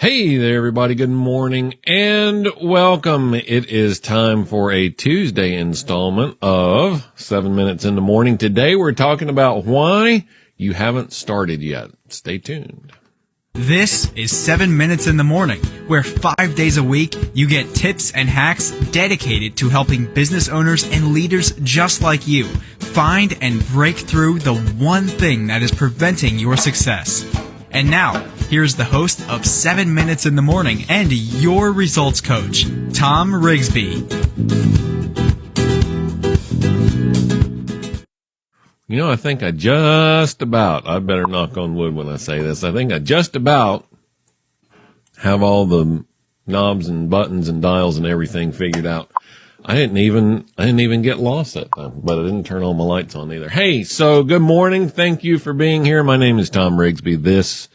Hey there, everybody. Good morning and welcome. It is time for a Tuesday installment of seven minutes in the morning. Today we're talking about why you haven't started yet. Stay tuned. This is 7 Minutes in the Morning, where five days a week you get tips and hacks dedicated to helping business owners and leaders just like you find and break through the one thing that is preventing your success. And now, here's the host of 7 Minutes in the Morning and your results coach, Tom Rigsby. You know, I think I just about, I better knock on wood when I say this. I think I just about have all the knobs and buttons and dials and everything figured out. I didn't even, I didn't even get lost that time, but I didn't turn all my lights on either. Hey, so good morning. Thank you for being here. My name is Tom Rigsby. This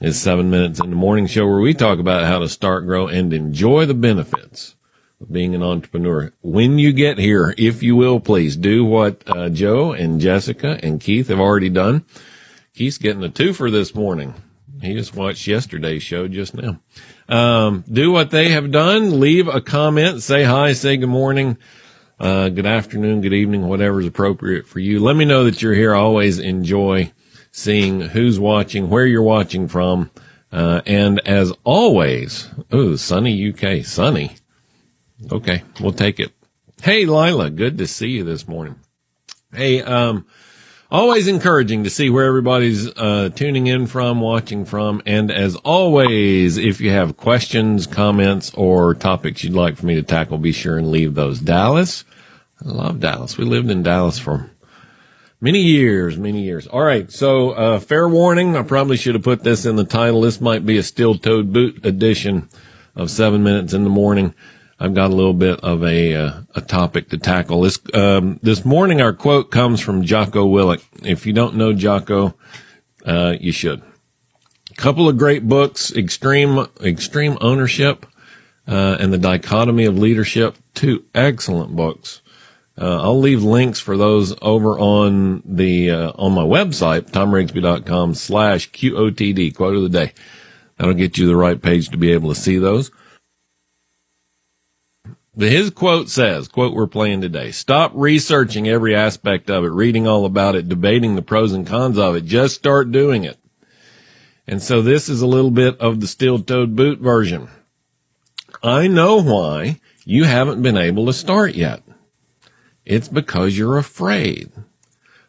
is seven minutes in the morning show where we talk about how to start, grow and enjoy the benefits of being an entrepreneur. When you get here, if you will, please do what uh, Joe and Jessica and Keith have already done. Keith's getting a twofer this morning. He just watched yesterday's show just now. Um, do what they have done. Leave a comment. Say hi. Say good morning. Uh, good afternoon, good evening, whatever is appropriate for you. Let me know that you're here. I always enjoy seeing who's watching, where you're watching from. Uh, and as always, oh, sunny UK, sunny. Okay, we'll take it. Hey, Lila, good to see you this morning. Hey, um, always encouraging to see where everybody's uh, tuning in from, watching from, and as always, if you have questions, comments, or topics you'd like for me to tackle, be sure and leave those. Dallas, I love Dallas. We lived in Dallas for many years, many years. All right, so uh, fair warning. I probably should have put this in the title. This might be a steel-toed boot edition of Seven Minutes in the Morning. I've got a little bit of a uh, a topic to tackle. This um, this morning, our quote comes from Jocko Willink. If you don't know Jocko, uh, you should. Couple of great books: Extreme Extreme Ownership uh, and the Dichotomy of Leadership. Two excellent books. Uh, I'll leave links for those over on the uh, on my website, tomrigsby.com slash QOTD, quote of the day. That'll get you the right page to be able to see those. His quote says, quote we're playing today, stop researching every aspect of it, reading all about it, debating the pros and cons of it. Just start doing it. And so this is a little bit of the steel-toed boot version. I know why you haven't been able to start yet. It's because you're afraid,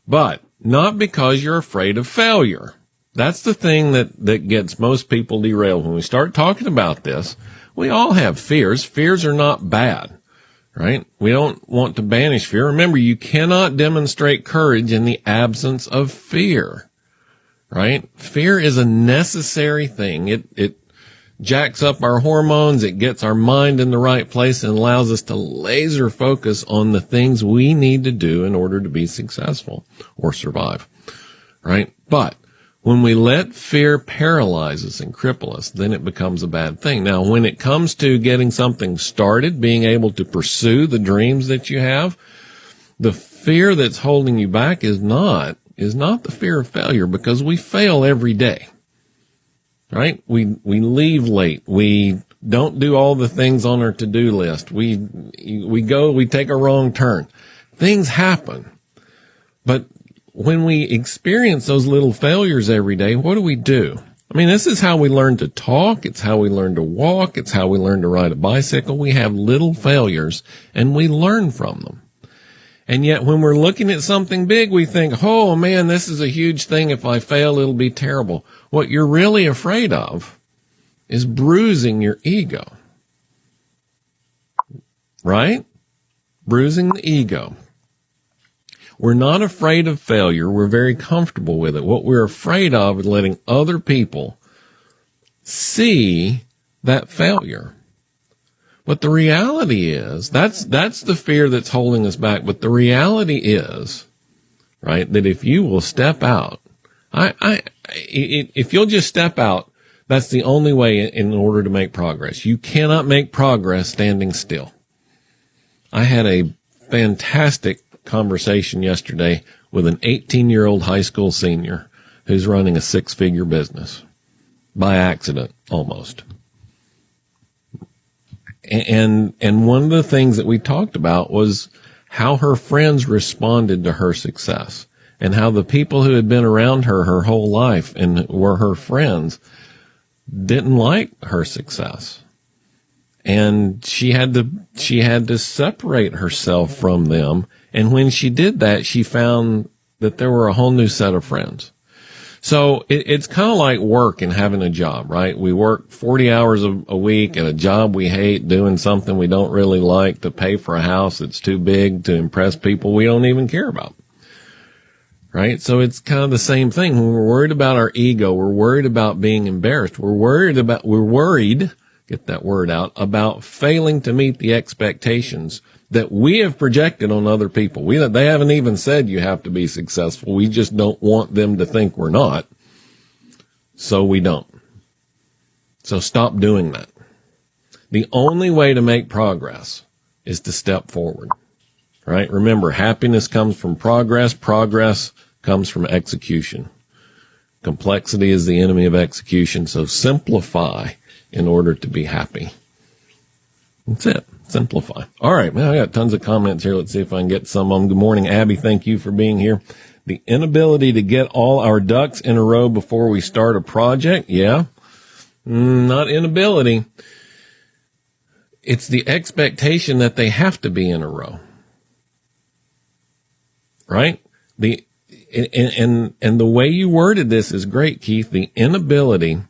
but not because you're afraid of failure. That's the thing that, that gets most people derailed when we start talking about this we all have fears. Fears are not bad, right? We don't want to banish fear. Remember, you cannot demonstrate courage in the absence of fear, right? Fear is a necessary thing. It, it jacks up our hormones. It gets our mind in the right place and allows us to laser focus on the things we need to do in order to be successful or survive, right? But when we let fear paralyze us and cripple us, then it becomes a bad thing. Now, when it comes to getting something started, being able to pursue the dreams that you have, the fear that's holding you back is not, is not the fear of failure because we fail every day. Right? We, we leave late. We don't do all the things on our to-do list. We, we go, we take a wrong turn. Things happen. But when we experience those little failures every day, what do we do? I mean, this is how we learn to talk. It's how we learn to walk. It's how we learn to ride a bicycle. We have little failures and we learn from them. And yet when we're looking at something big, we think, oh man, this is a huge thing. If I fail, it'll be terrible. What you're really afraid of is bruising your ego. Right? Bruising the ego. We're not afraid of failure. We're very comfortable with it. What we're afraid of is letting other people see that failure. But the reality is that's, that's the fear that's holding us back. But the reality is, right, that if you will step out, I, I, if you'll just step out, that's the only way in order to make progress. You cannot make progress standing still. I had a fantastic conversation yesterday with an 18 year old high school senior who's running a six figure business. by accident almost. And, and one of the things that we talked about was how her friends responded to her success and how the people who had been around her her whole life and were her friends didn't like her success. And she had to, she had to separate herself from them. And when she did that, she found that there were a whole new set of friends. So it, it's kind of like work and having a job, right? We work 40 hours a, a, week at a job we hate, doing something we don't really like to pay for a house that's too big to impress people we don't even care about. Right? So it's kind of the same thing. When we're worried about our ego, we're worried about being embarrassed. We're worried about, we're worried, get that word out, about failing to meet the expectations that we have projected on other people. We, they haven't even said you have to be successful. We just don't want them to think we're not. So we don't. So stop doing that. The only way to make progress is to step forward, right? Remember, happiness comes from progress. Progress comes from execution. Complexity is the enemy of execution. So simplify in order to be happy. That's it simplify. All right, man, I got tons of comments here. Let's see if I can get some of them. Good morning, Abby. Thank you for being here. The inability to get all our ducks in a row before we start a project. Yeah. Mm, not inability. It's the expectation that they have to be in a row. Right? The, and, and, and the way you worded this is great, Keith. The inability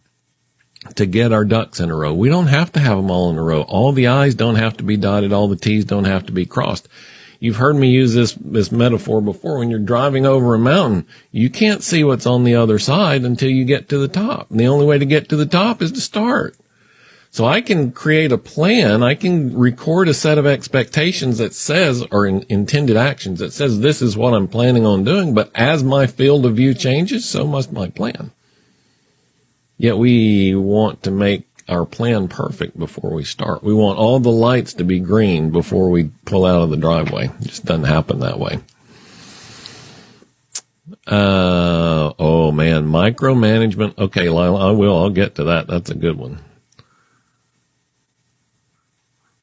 to get our ducks in a row. We don't have to have them all in a row. All the I's don't have to be dotted. All the T's don't have to be crossed. You've heard me use this, this metaphor before. When you're driving over a mountain, you can't see what's on the other side until you get to the top. And the only way to get to the top is to start. So I can create a plan. I can record a set of expectations that says, or in, intended actions that says this is what I'm planning on doing. But as my field of view changes, so must my plan. Yet we want to make our plan perfect before we start. We want all the lights to be green before we pull out of the driveway. It just doesn't happen that way. Uh, oh man, micromanagement. Okay, Lila, I will. I'll get to that. That's a good one.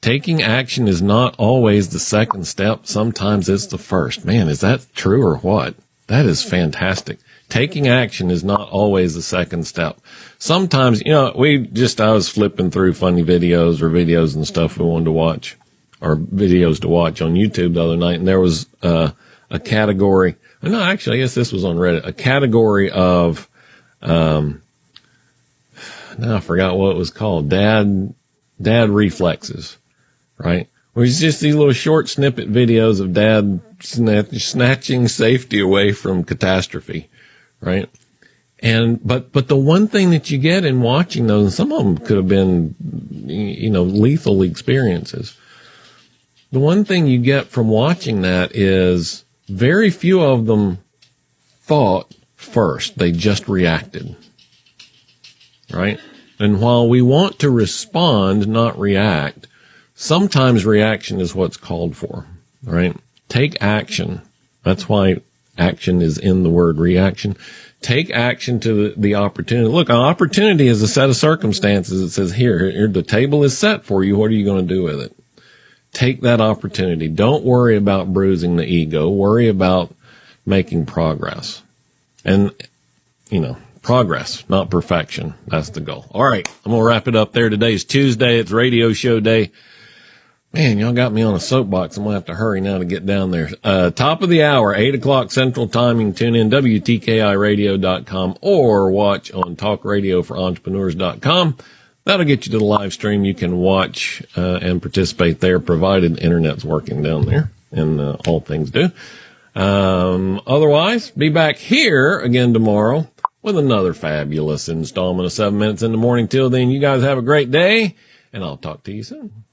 Taking action is not always the second step. Sometimes it's the first. Man, is that true or what? That is fantastic. Taking action is not always the second step sometimes, you know, we just, I was flipping through funny videos or videos and stuff we wanted to watch or videos to watch on YouTube the other night. And there was, uh, a category. No, actually, I guess this was on Reddit, a category of, um, now I forgot what it was called. Dad, dad reflexes, right? Where it's just these little short snippet videos of dad snatching safety away from catastrophe, right? And, but, but the one thing that you get in watching those, and some of them could have been, you know, lethal experiences. The one thing you get from watching that is very few of them thought first. They just reacted. Right? And while we want to respond, not react, sometimes reaction is what's called for. Right? Take action. That's why action is in the word reaction take action to the, the opportunity. Look, an opportunity is a set of circumstances that says, here, here, the table is set for you. What are you going to do with it? Take that opportunity. Don't worry about bruising the ego. Worry about making progress. And, you know, progress, not perfection. That's the goal. All right. I'm going to wrap it up there. Today Today's Tuesday. It's radio show day. Man, y'all got me on a soapbox. I'm gonna have to hurry now to get down there. Uh, top of the hour, eight o'clock central timing. Tune in WTKIradio.com or watch on talkradio4entrepreneurs.com. That'll get you to the live stream. You can watch, uh, and participate there provided internet's working down there and, uh, all things do. Um, otherwise, be back here again tomorrow with another fabulous installment of seven minutes in the morning. Till then, you guys have a great day and I'll talk to you soon.